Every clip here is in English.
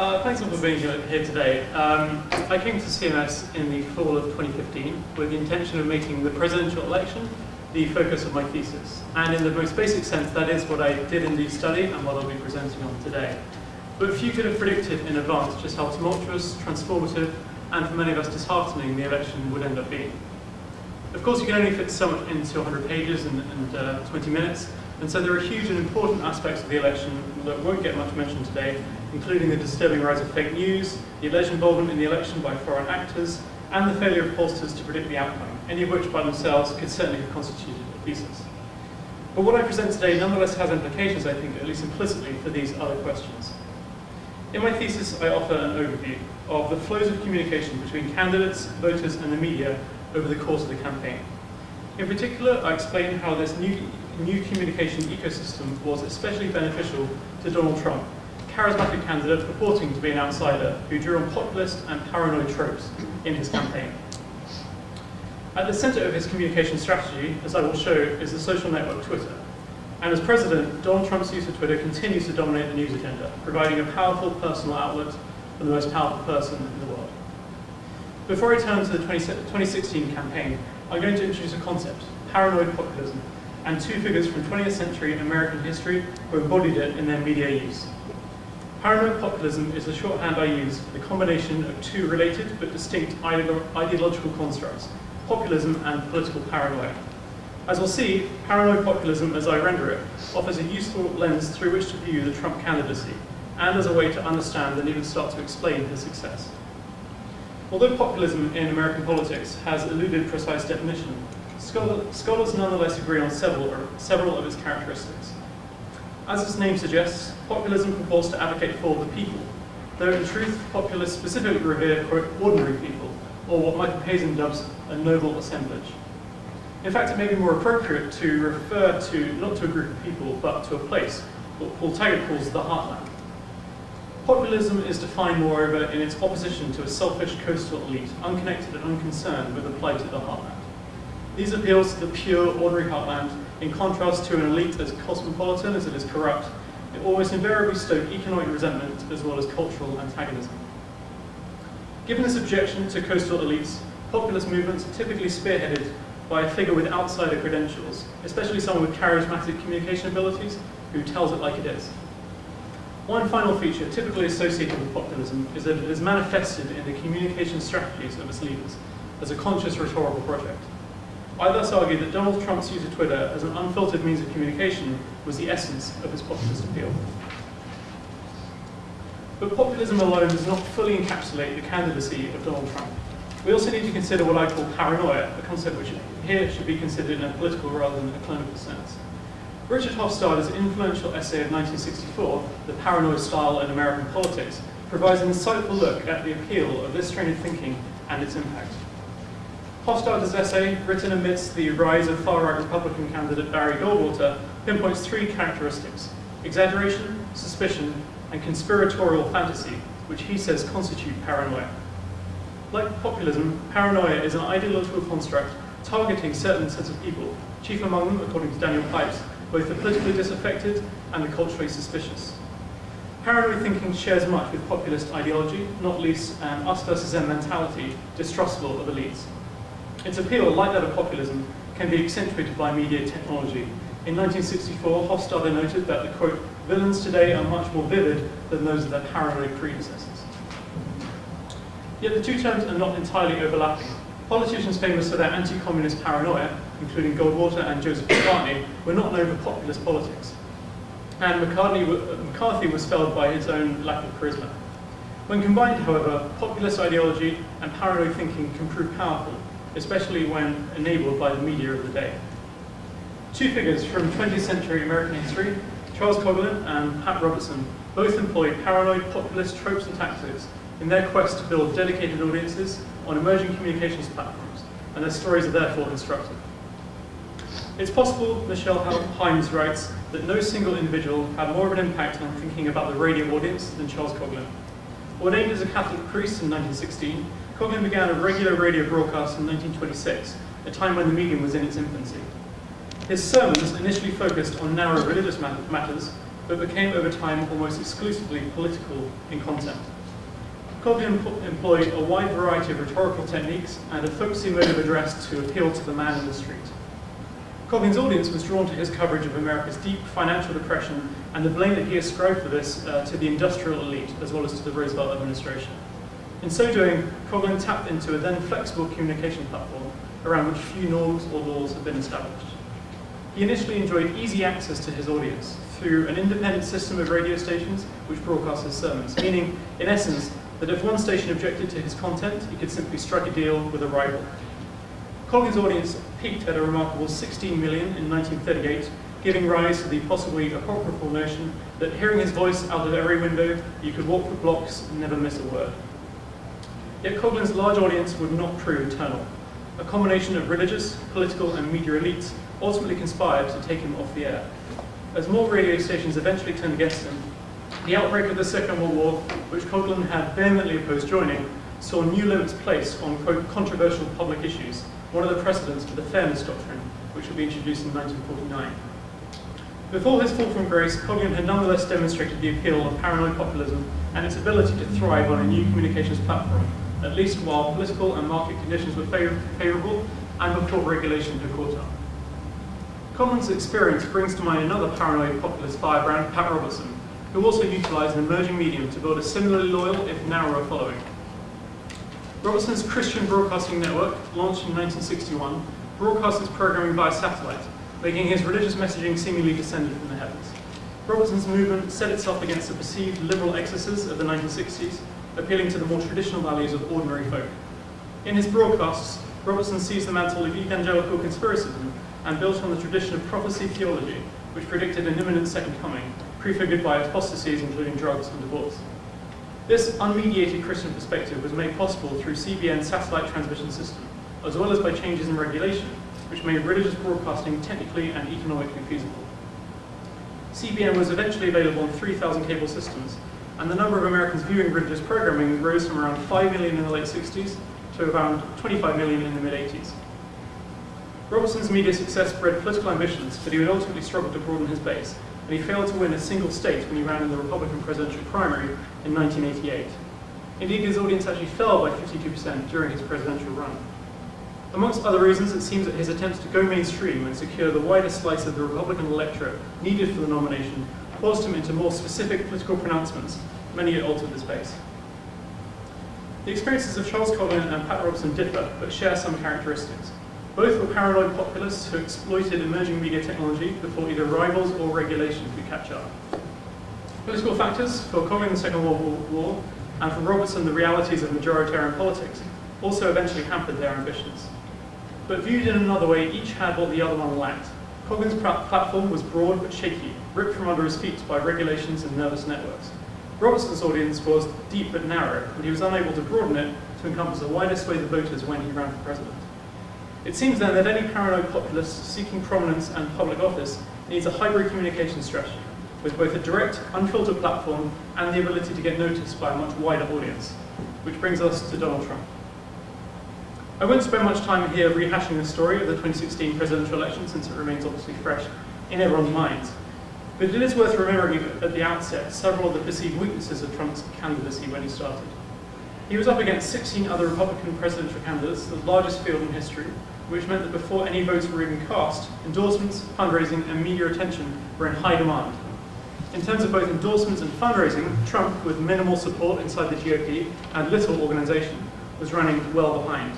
Uh, thanks all for being here today. Um, I came to CMS in the fall of 2015 with the intention of making the presidential election the focus of my thesis. And in the most basic sense, that is what I did indeed study and what I'll be presenting on today. But few could have predicted in advance just how tumultuous, transformative, and for many of us disheartening the election would end up being. Of course, you can only fit so much into 100 pages and, and uh, 20 minutes, and so there are huge and important aspects of the election that won't get much mentioned today, including the disturbing rise of fake news, the alleged involvement in the election by foreign actors, and the failure of pollsters to predict the outcome, any of which by themselves could certainly have constituted a thesis. But what I present today nonetheless has implications, I think, at least implicitly, for these other questions. In my thesis, I offer an overview of the flows of communication between candidates, voters, and the media over the course of the campaign. In particular, I explain how this new, new communication ecosystem was especially beneficial to Donald Trump, charismatic candidate purporting to be an outsider who drew on populist and paranoid tropes in his campaign. At the center of his communication strategy, as I will show, is the social network Twitter. And as president, Donald Trump's use of Twitter continues to dominate the news agenda, providing a powerful personal outlet for the most powerful person in the world. Before I turn to the 2016 campaign, I'm going to introduce a concept, paranoid populism, and two figures from 20th century American history who embodied it in their media use. Paranoid populism is the shorthand I use for the combination of two related but distinct ideological constructs, populism and political paranoia. As we'll see, paranoid populism, as I render it, offers a useful lens through which to view the Trump candidacy, and as a way to understand and even start to explain his success. Although populism in American politics has eluded precise definition, scholars nonetheless agree on several, several of its characteristics. As its name suggests, populism purports to advocate for the people, though in truth, populists specifically revere, quote, ordinary people, or what Michael Kazin dubs a noble assemblage. In fact, it may be more appropriate to refer to, not to a group of people, but to a place, what Paul Taggart calls the heartland. Populism is defined, moreover, in its opposition to a selfish coastal elite, unconnected and unconcerned with the plight of the heartland. These appeals to the pure, ordinary heartland in contrast to an elite as cosmopolitan as it is corrupt, it almost invariably stoke economic resentment as well as cultural antagonism. Given this objection to coastal elites, populist movements are typically spearheaded by a figure with outsider credentials, especially someone with charismatic communication abilities who tells it like it is. One final feature typically associated with populism is that it is manifested in the communication strategies of its leaders as a conscious rhetorical project. I thus argue that Donald Trump's use of Twitter as an unfiltered means of communication was the essence of his populist appeal. But populism alone does not fully encapsulate the candidacy of Donald Trump. We also need to consider what I call paranoia, a concept which here should be considered in a political rather than a clinical sense. Richard Hofstadter's influential essay of 1964, The Paranoid Style in American Politics, provides an insightful look at the appeal of this strain of thinking and its impact. Hofstadter's essay, written amidst the rise of far-right Republican candidate Barry Goldwater, pinpoints three characteristics, exaggeration, suspicion, and conspiratorial fantasy, which he says constitute paranoia. Like populism, paranoia is an ideological construct targeting certain sets of people, chief among them, according to Daniel Pipes, both the politically disaffected and the culturally suspicious. Paranoid thinking shares much with populist ideology, not least an us versus them mentality, distrustful of elites. Its appeal, like that of populism, can be accentuated by media technology. In 1964, Hofstadter noted that the, quote, villains today are much more vivid than those of their paranoid predecessors. Yet the two terms are not entirely overlapping. Politicians famous for their anti-communist paranoia, including Goldwater and Joseph McCarthy, were not known for populist politics. And McCarthy was felled by his own lack of charisma. When combined, however, populist ideology and paranoid thinking can prove powerful, especially when enabled by the media of the day. Two figures from 20th century American history, Charles Coughlin and Pat Robertson, both employed paranoid populist tropes and tactics in their quest to build dedicated audiences on emerging communications platforms, and their stories are therefore instructive. It's possible, Michele Hilmes writes, that no single individual had more of an impact on thinking about the radio audience than Charles Coughlin. Ordained as a Catholic priest in 1916, Coughlin began a regular radio broadcast in 1926, a time when the medium was in its infancy. His sermons initially focused on narrow religious matters, but became over time almost exclusively political in content. Coughlin employed a wide variety of rhetorical techniques and a folksy mode of address to appeal to the man in the street. Coughlin's audience was drawn to his coverage of America's deep financial depression and the blame that he ascribed for this uh, to the industrial elite as well as to the Roosevelt administration. In so doing, Coughlin tapped into a then flexible communication platform around which few norms or laws had been established. He initially enjoyed easy access to his audience through an independent system of radio stations which broadcast his sermons, meaning, in essence, that if one station objected to his content, he could simply strike a deal with a rival. Coughlin's audience peaked at a remarkable 16 million in 1938, giving rise to the possibly apocryphal notion that hearing his voice out of every window, you could walk for blocks and never miss a word. Yet Coughlin's large audience would not prove eternal. A combination of religious, political, and media elites ultimately conspired to take him off the air. As more radio stations eventually turned against him, the outbreak of the Second World War, which Coughlin had vehemently opposed joining, saw new limits placed on quote, controversial public issues, one of the precedents for the fairness doctrine, which would be introduced in 1949. Before his fall from grace, Coughlin had nonetheless demonstrated the appeal of paranoid populism and its ability to thrive on a new communications platform, at least while political and market conditions were favourable and before regulation had caught up. Coughlin's experience brings to mind another paranoid populist firebrand, Pat Robertson, who also utilised an emerging medium to build a similarly loyal, if narrower, following. Robertson's Christian Broadcasting Network, launched in 1961, broadcasts its programming via satellite, making his religious messaging seemingly descended from the heavens. Robertson's movement set itself against the perceived liberal excesses of the 1960s, appealing to the more traditional values of ordinary folk. In his broadcasts, Robertson seized the mantle of evangelical conspiracism and built on the tradition of prophecy theology, which predicted an imminent second coming, prefigured by apostasies including drugs and divorce. This unmediated Christian perspective was made possible through CBN's satellite transmission system, as well as by changes in regulation, which made religious broadcasting technically and economically feasible. CBN was eventually available on 3,000 cable systems, and the number of Americans viewing religious programming rose from around 5 million in the late 60s to around 25 million in the mid-80s. Robertson's media success bred political ambitions, but he would ultimately struggle to broaden his base, and he failed to win a single state when he ran in the Republican presidential primary in 1988. Indeed, his audience actually fell by 52% during his presidential run. Amongst other reasons, it seems that his attempts to go mainstream and secure the widest slice of the Republican electorate needed for the nomination forced him into more specific political pronouncements, many had altered his base. The experiences of Charles Coughlin and Pat Robertson differ, but share some characteristics. Both were paranoid populists who exploited emerging media technology before either rivals or regulation could catch up. Political factors, for Coughlin the Second World War, and for Robertson the realities of majoritarian politics, also eventually hampered their ambitions. But viewed in another way, each had what the other one lacked. Coughlin's platform was broad but shaky, ripped from under his feet by regulations and nervous networks. Robertson's audience was deep but narrow, and he was unable to broaden it to encompass a wider swathe of voters when he ran for president. It seems then that any paranoid populist seeking prominence and public office needs a hybrid communication strategy, with both a direct, unfiltered platform and the ability to get noticed by a much wider audience. Which brings us to Donald Trump. I won't spend much time here rehashing the story of the 2016 presidential election since it remains obviously fresh in everyone's minds. But it is worth remembering at the outset several of the perceived weaknesses of Trump's candidacy when he started. He was up against 16 other Republican presidential candidates, the largest field in history, which meant that before any votes were even cast, endorsements, fundraising, and media attention were in high demand. In terms of both endorsements and fundraising, Trump, with minimal support inside the GOP and little organization, was running well behind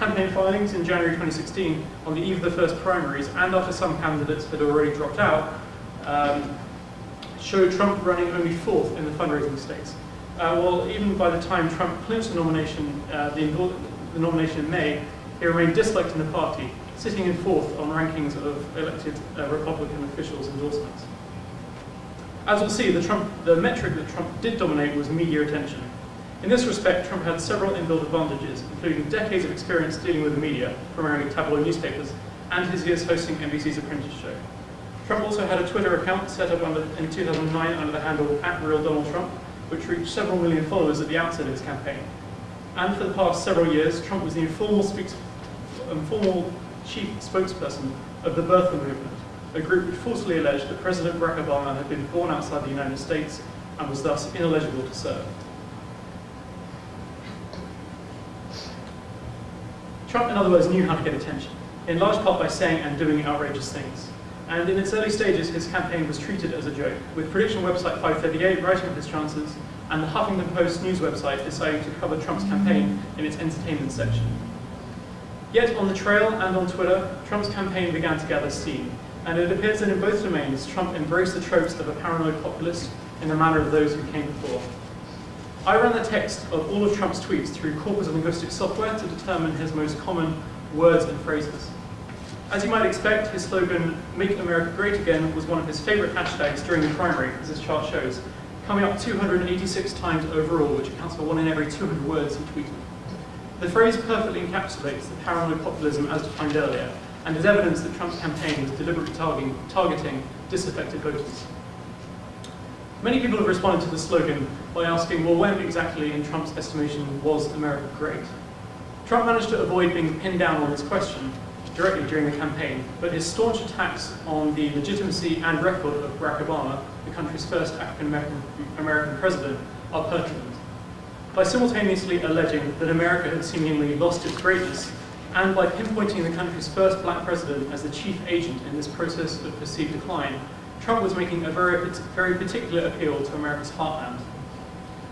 campaign filings in January 2016 on the eve of the first primaries and after some candidates had already dropped out um, showed Trump running only fourth in the fundraising states. Uh, well, even by the time Trump clinched the nomination, uh, the, the, nomination in May, he remained disliked in the party, sitting in fourth on rankings of elected uh, Republican officials' endorsements. As we'll see, the, Trump, the metric that Trump did dominate was media attention. In this respect, Trump had several inbuilt advantages, including decades of experience dealing with the media, primarily tabloid newspapers, and his years hosting NBC's Apprentice Show. Trump also had a Twitter account set up under, in 2009 under the handle at Real Donald Trump, which reached several million followers at the outset of his campaign. And for the past several years, Trump was the informal, speaks, informal chief spokesperson of the birther movement, a group which falsely alleged that President Barack Obama had been born outside the United States and was thus ineligible to serve. Trump, in other words, knew how to get attention, in large part by saying and doing outrageous things. And in its early stages, his campaign was treated as a joke, with prediction website 538 writing of his chances, and the Huffington Post news website deciding to cover Trump's campaign in its entertainment section. Yet on the trail and on Twitter, Trump's campaign began to gather steam, and it appears that in both domains, Trump embraced the tropes of a paranoid populist in the manner of those who came before. I ran the text of all of Trump's tweets through corpus of linguistic software to determine his most common words and phrases. As you might expect, his slogan, Make America Great Again, was one of his favorite hashtags during the primary, as this chart shows, coming up 286 times overall, which accounts for one in every 200 words he tweeted. The phrase perfectly encapsulates the paranoid populism as defined earlier, and is evidence that Trump's campaign was deliberately targeting, targeting disaffected voters. Many people have responded to the slogan by asking, well, when exactly, in Trump's estimation, was America great? Trump managed to avoid being pinned down on this question directly during the campaign, but his staunch attacks on the legitimacy and record of Barack Obama, the country's first African-American American president, are pertinent. By simultaneously alleging that America had seemingly lost its greatness, and by pinpointing the country's first black president as the chief agent in this process of perceived decline, Trump was making a very, very particular appeal to America's heartland.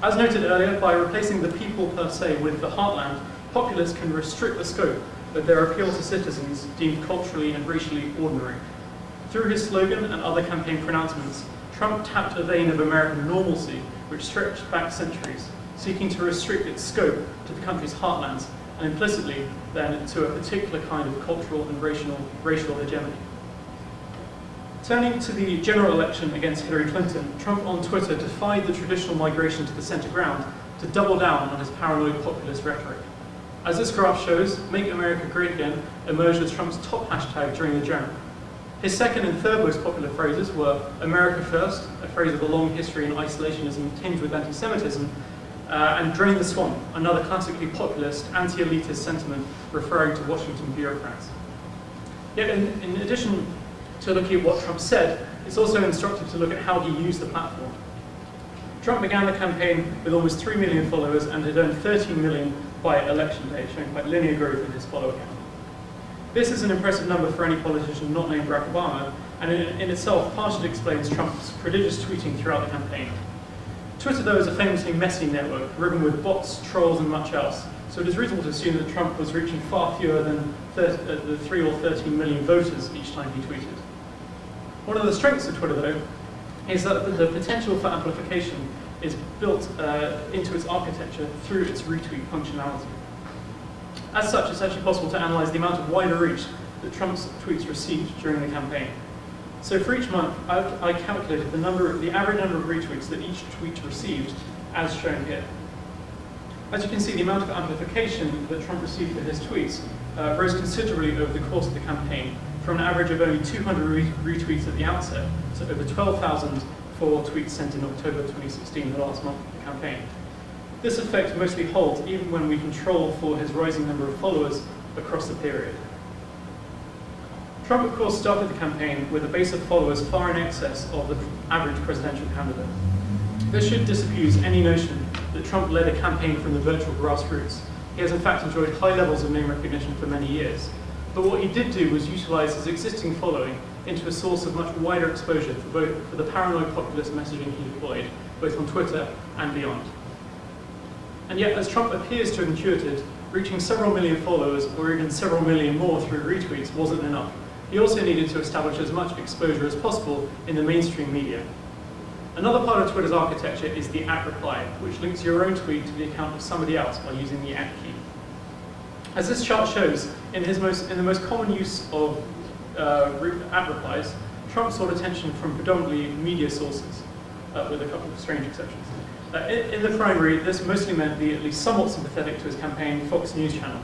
As noted earlier, by replacing the people per se with the heartland, populists can restrict the scope of their appeal to citizens deemed culturally and racially ordinary. Through his slogan and other campaign pronouncements, Trump tapped a vein of American normalcy which stretched back centuries, seeking to restrict its scope to the country's heartlands and implicitly then to a particular kind of cultural and racial, racial hegemony. Turning to the general election against Hillary Clinton, Trump on Twitter defied the traditional migration to the center ground to double down on his paranoid populist rhetoric. As this graph shows, Make America Great Again emerged as Trump's top hashtag during the general. His second and third most popular phrases were America First, a phrase with a long history in isolationism tinged with anti-Semitism, uh, and Drain the Swamp, another classically populist, anti-elitist sentiment referring to Washington bureaucrats. Yet in, in addition to look at what Trump said, it's also instructive to look at how he used the platform. Trump began the campaign with almost 3 million followers and had earned 13 million by election day, showing quite linear growth in his follower count. This is an impressive number for any politician not named Barack Obama, and in, in itself partially explains Trump's prodigious tweeting throughout the campaign. Twitter, though, is a famously messy network, riven with bots, trolls, and much else, so it is reasonable to assume that Trump was reaching far fewer than 30, uh, the 3 or 13 million voters each time he tweeted. One of the strengths of Twitter, though, is that the potential for amplification is built uh, into its architecture through its retweet functionality. As such, it's actually possible to analyze the amount of wider reach that Trump's tweets received during the campaign. So for each month, I've, I calculated the number, the average number of retweets that each tweet received, as shown here. As you can see, the amount of amplification that Trump received for his tweets uh, rose considerably over the course of the campaign, from an average of only 200 retweets at the outset to over 12,000 for tweets sent in October 2016, the last month of the campaign. This effect mostly holds even when we control for his rising number of followers across the period. Trump, of course, started the campaign with a base of followers far in excess of the average presidential candidate. This should disabuse any notion that Trump led a campaign from the virtual grassroots. He has in fact enjoyed high levels of name recognition for many years. But what he did do was utilize his existing following into a source of much wider exposure for, both, for the paranoid populist messaging he deployed, both on Twitter and beyond. And yet, as Trump appears to have intuited, reaching several million followers, or even several million more through retweets, wasn't enough. He also needed to establish as much exposure as possible in the mainstream media. Another part of Twitter's architecture is the at reply, which links your own tweet to the account of somebody else by using the at key. As this chart shows, in, his most, in the most common use of uh, at replies, Trump sought attention from predominantly media sources, uh, with a couple of strange exceptions. Uh, in, in, the primary, this mostly meant the at least somewhat sympathetic to his campaign Fox News channel.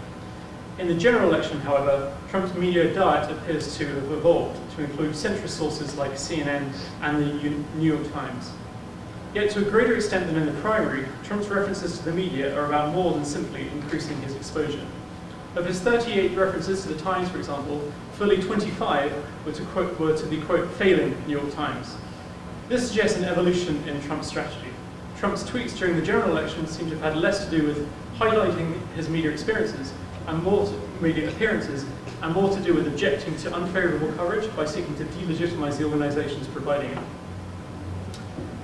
In the general election, however, Trump's media diet appears to have evolved to include centrist sources like CNN and the New York Times. Yet to a greater extent than in the primary, Trump's references to the media are about more than simply increasing his exposure. Of his 38 references to the Times, for example, fully 25 were to, quote, were to the quote failing New York Times. This suggests an evolution in Trump's strategy. Trump's tweets during the general election seem to have had less to do with highlighting his media experiences and more to, media appearances and more to do with objecting to unfavorable coverage by seeking to delegitimize the organizations providing it.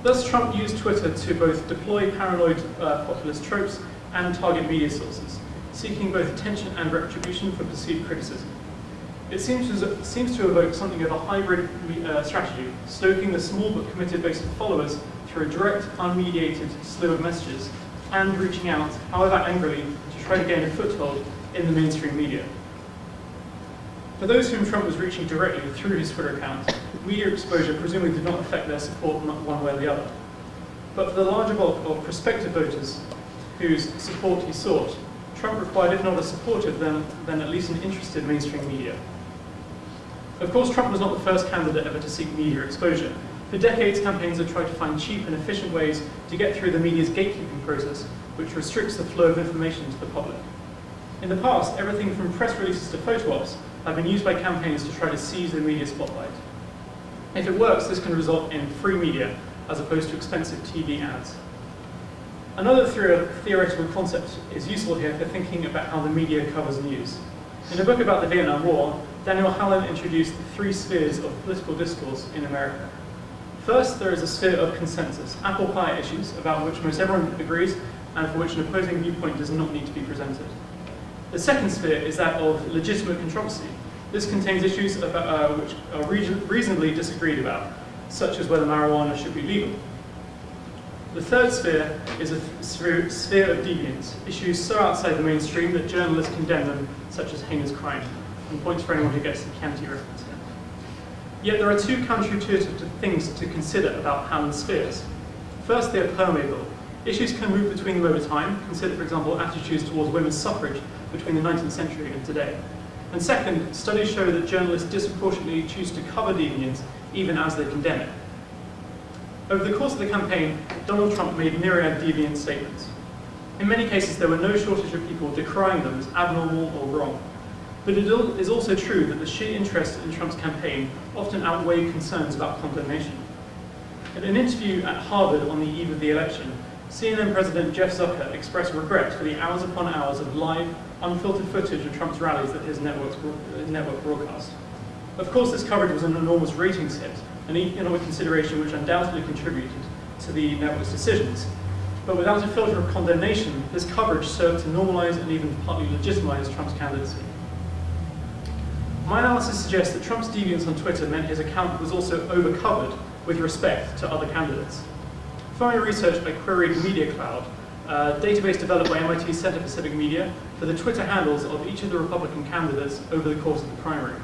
Thus, Trump used Twitter to both deploy paranoid uh, populist tropes and target media sources, seeking both attention and retribution for perceived criticism. It seems to, seems to evoke something of a hybrid uh, strategy, stoking the small but committed base of followers through a direct, unmediated slew of messages, and reaching out, however angrily, to try to gain a foothold in the mainstream media. For those whom Trump was reaching directly through his Twitter account, media exposure presumably did not affect their support one way or the other. But for the larger bulk of prospective voters whose support he sought, Trump required, if not a supporter, then, then at least an interested mainstream media. Of course, Trump was not the first candidate ever to seek media exposure. For decades, campaigns have tried to find cheap and efficient ways to get through the media's gatekeeping process, which restricts the flow of information to the public. In the past, everything from press releases to photo ops have been used by campaigns to try to seize the media spotlight. If it works, this can result in free media as opposed to expensive TV ads. Another theoretical concept is useful here for thinking about how the media covers news. In a book about the Vietnam War, Daniel Hallin introduced the three spheres of political discourse in America. First, there is a sphere of consensus, apple pie issues about which most everyone agrees and for which an opposing viewpoint does not need to be presented. The second sphere is that of legitimate controversy. This contains issues about, uh, which are reasonably disagreed about, such as whether marijuana should be legal. The third sphere is a sphere of deviance, issues so outside the mainstream that journalists condemn them, such as heinous crime, and points for anyone who gets the Chianti reference here. Yet there are two counterintuitive things to consider about Hallin's spheres. First, they are permeable. Issues can move between them over time. Consider, for example, attitudes towards women's suffrage between the 19th century and today. And second, studies show that journalists disproportionately choose to cover deviance even as they condemn it. Over the course of the campaign, Donald Trump made myriad deviant statements. In many cases, there were no shortage of people decrying them as abnormal or wrong. But it is also true that the sheer interest in Trump's campaign often outweighed concerns about condemnation. In an interview at Harvard on the eve of the election, CNN President Jeff Zucker expressed regret for the hours upon hours of live, unfiltered footage of Trump's rallies that his network broadcast. Of course, this coverage was an enormous ratings hit, an economic consideration which undoubtedly contributed to the network's decisions. But without a filter of condemnation, this coverage served to normalize and even partly legitimize Trump's candidacy. My analysis suggests that Trump's deviance on Twitter meant his account was also overcovered with respect to other candidates. Following research by Queried Media Cloud, a database developed by MIT Center for Civic Media for the Twitter handles of each of the Republican candidates over the course of the primary.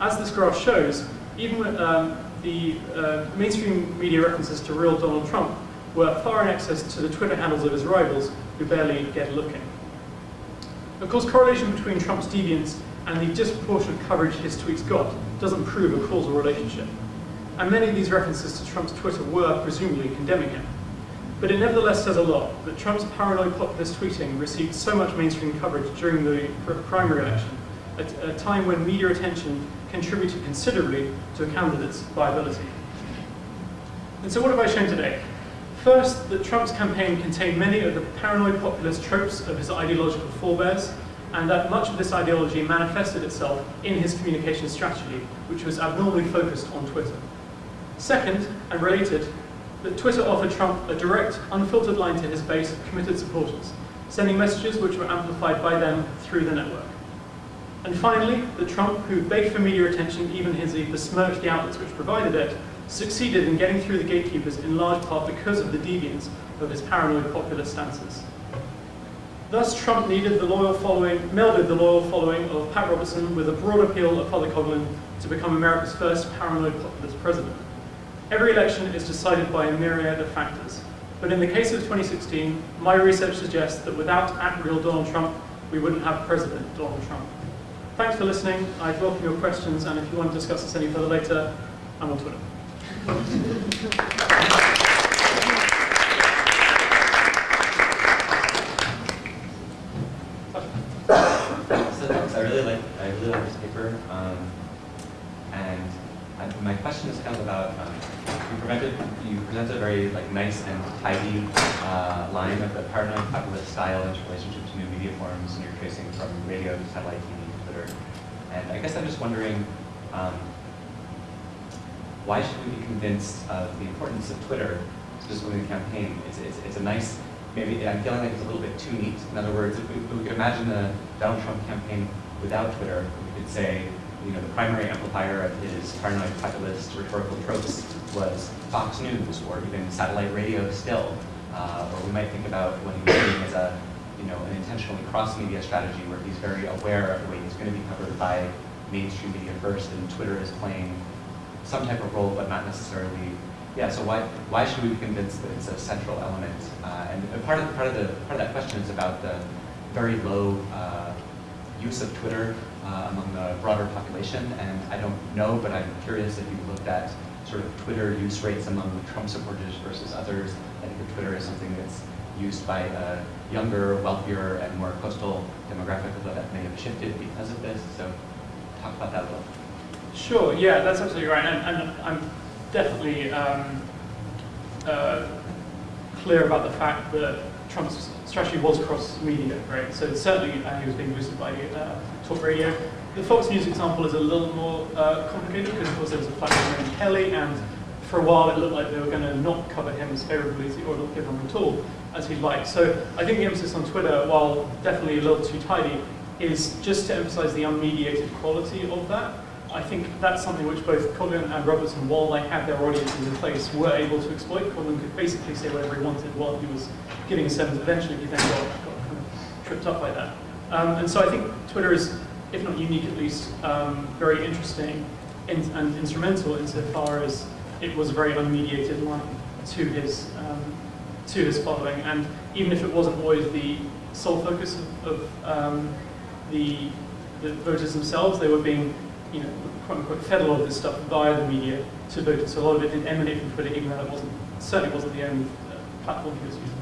As this graph shows, even um, the uh, mainstream media references to real Donald Trump were far in excess to the Twitter handles of his rivals, who barely get looking. Of course, correlation between Trump's deviance and the disproportionate coverage his tweets got doesn't prove a causal relationship. And many of these references to Trump's Twitter were presumably condemning him. But it nevertheless says a lot that Trump's paranoid populist tweeting received so much mainstream coverage during the primary election, at a time when media attention contributed considerably to a candidate's viability. And so what have I shown today? First, that Trump's campaign contained many of the paranoid populist tropes of his ideological forebears, and that much of this ideology manifested itself in his communication strategy, which was abnormally focused on Twitter. Second, and related, that Twitter offered Trump a direct, unfiltered line to his base of committed supporters, sending messages which were amplified by them through the network. And finally, the Trump, who begged for media attention even as he besmirched the outlets which provided it, succeeded in getting through the gatekeepers in large part because of the deviance of his paranoid populist stances. Thus, Trump needed the loyal following, melded the loyal following of Pat Robertson with a broad appeal of Father Coughlin to become America's first paranoid populist president. Every election is decided by a myriad of factors. But in the case of 2016, my research suggests that without at-real Donald Trump, we wouldn't have President Donald Trump. Thanks for listening. I'd welcome your questions, and if you want to discuss this any further later, I'm on Twitter. so thanks. I really like I really like this paper, um, and my question is kind of about um, you a very like nice and tidy uh, line the style and relationship to new media forms, and you're tracing from radio to satellite Twitter. And I guess I'm just wondering, um, why should we be convinced of the importance of Twitter, specifically in the campaign? It's, it's, it's a nice, maybe I'm feeling like it's a little bit too neat. In other words, if we, if we could imagine the Donald Trump campaign without Twitter, we could say, you know, the primary amplifier of his paranoid populist rhetorical tropes was Fox News or even satellite radio still. Uh, or we might think about what he was as a, you know, an intentionally cross-media strategy where he's very aware of the way he's going to be covered by mainstream media first, and Twitter is playing some type of role, but not necessarily. Yeah. So why why should we be convinced that it's a central element? Uh, and part of part of the part of that question is about the very low uh, use of Twitter uh, among the broader population. And I don't know, but I'm curious if you've looked at sort of Twitter use rates among Trump supporters versus others. I think Twitter is something that's used by a younger, wealthier, and more coastal demographic, that may have shifted because of this. So talk about that a little. Sure, yeah, that's absolutely right. And, I'm definitely um, uh, clear about the fact that Trump's strategy was cross-media, right? So certainly uh, he was being boosted by uh, talk radio. The Fox News example is a little more uh, complicated because of course there was a platform named Kelly and for a while it looked like they were going to not cover him as favorably as, he, or not give him at all as he'd like. So I think the emphasis on Twitter, while definitely a little too tidy, is just to emphasize the unmediated quality of that. I think that's something which both Coughlin and Robertson, while they had their audiences in place, were able to exploit. Coughlin could basically say whatever he wanted while he was giving his sermons. Eventually, he then got, got kind of tripped up by that. Um, and so I think Twitter is, if not unique at least, um, very interesting in, and instrumental insofar as it was a very unmediated line to his um, to his following. And even if it wasn't always the sole focus of, of um, the, the voters themselves, they were being you know, quote unquote, fed a lot of this stuff via the media to voters. So a lot of it did emanate from Twitter, even though it wasn't, certainly wasn't the only uh, platform he was using.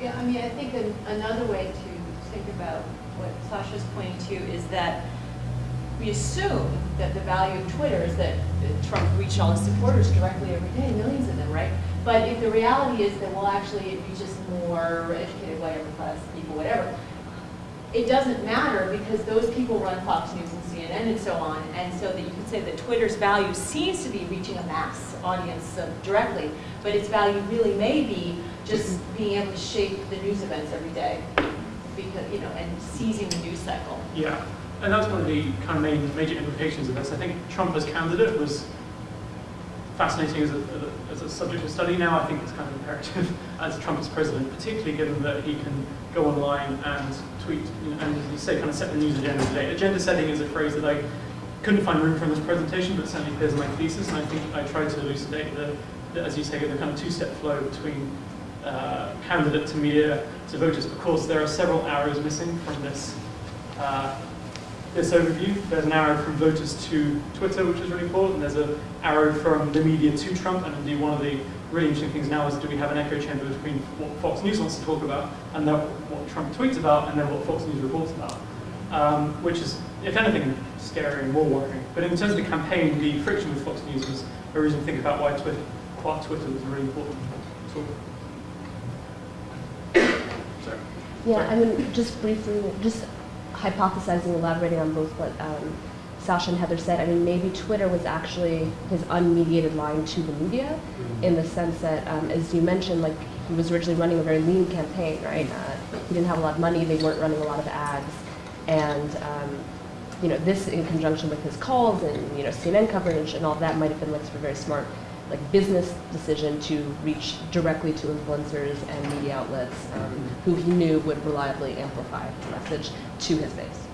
Yeah, I mean, I think an, another way to think about what Sasha's pointing to is that we assume that the value of Twitter is that Trump reached all his supporters directly every day, millions of them, right? But if the reality is that, well, actually it reaches more educated white upper class people, whatever, it doesn't matter because those people run Fox News and CNN and so on, and so that you can say that Twitter's value seems to be reaching a mass audience uh, directly, but its value really may be just being able to shape the news events every day, because you know, and seizing the news cycle. Yeah, and that's one of the kind of main major implications of this. I think Trump as candidate was fascinating as a, as a subject of study now. I think it's kind of imperative as Trump as president, particularly given that he can go online and tweet and, as you say, kind of set the news agenda today. Agenda setting is a phrase that I couldn't find room for in this presentation, but certainly appears in my thesis, and I think I tried to elucidate the, the as you say, the kind of two-step flow between uh, candidate to media to voters. Of course, there are several arrows missing from this uh, this overview. There's an arrow from voters to Twitter, which is really important. There's an arrow from the media to Trump, and indeed one of the really interesting things now is do we have an echo chamber between what Fox News wants to talk about and then what Trump tweets about and then what Fox News reports about, um, which is, if anything, scary and more worrying. But in terms of the campaign, the friction with Fox News was a reason to think about why Twitter, why Twitter was a really important tool. Yeah, I mean, just briefly, just hypothesizing, elaborating on both what um, Sasha and Heather said, I mean, maybe Twitter was actually his unmediated line to the media mm-hmm. in the sense that, um, as you mentioned, like he was originally running a very lean campaign, right? Uh, he didn't have a lot of money, they weren't running a lot of ads. And, um, you know, this in conjunction with his calls and, you know, CNN coverage and all that might have been like sort of very smart like business decision to reach directly to influencers and media outlets um, who he knew would reliably amplify the message to his base.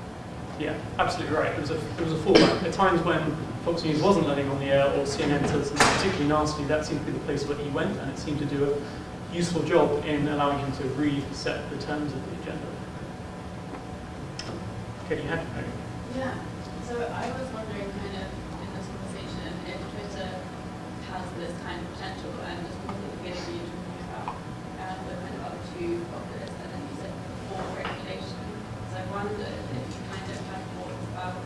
Yeah, absolutely right. There was a, there was a fallback. At times when Fox News wasn't letting on the air or CNN said something particularly nasty, that seemed to be the place where he went and it seemed to do a useful job in allowing him to reset the terms of the agenda. Okay, you had Yeah, so I was wondering kind of in this conversation if Twitter has this kind of potential and just because at the beginning you were talking about um, the kind of other two populace and then you said more regulation. So I wondered if you kind of had thoughts about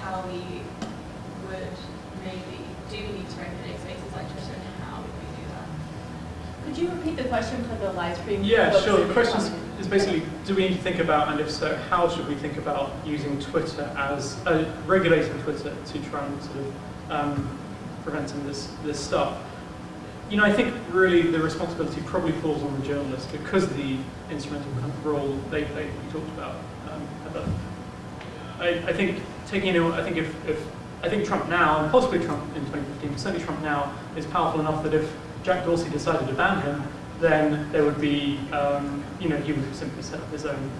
how we would maybe do need to regulate spaces like Twitter and how would we do that? Could you repeat the question for the live stream? Yeah, folks sure. The question is- is basically, do we need to think about, and if so, how should we think about using Twitter as, uh, regulating Twitter to try and sort of um, prevent some of this, this stuff? You know, I think really the responsibility probably falls on the journalists because of the instrumental role they that we talked about. Um, I, I think taking into, I think if, if, I think Trump now, and possibly Trump in 2015, but certainly Trump now, is powerful enough that if Jack Dorsey decided to ban him, then there would be, um, you know, he would simply set up his own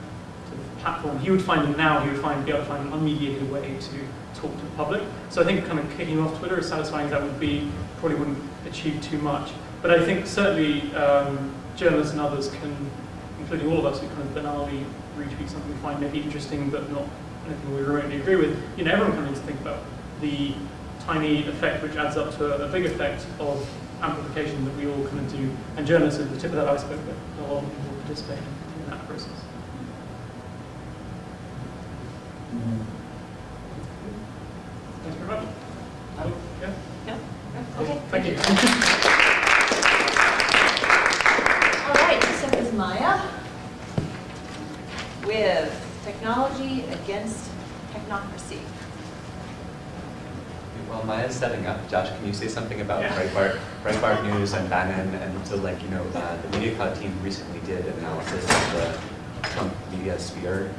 platform. He would find, them now he would find, be able to find an unmediated way to talk to the public. So I think kind of kicking off Twitter, as satisfying as that would be, probably wouldn't achieve too much. But I think certainly um, journalists and others can, including all of us who kind of banally retweet something we find maybe interesting but not anything we remotely agree with, you know, everyone kind of needs to think about the tiny effect which adds up to a, a big effect of amplification that we all kind of do. And journalists are the tip of that iceberg, but a lot of people participate in that process. Thanks very much. Yeah. No? Cool. Okay. Thank you. All right, next up is Maya with Technology Against Technocracy. While Maya's setting up, Josh, can you say something about Yeah. Breitbart, Breitbart News and Bannon? And so like, you know, uh, the Media Cloud team recently did an analysis of the Trump media sphere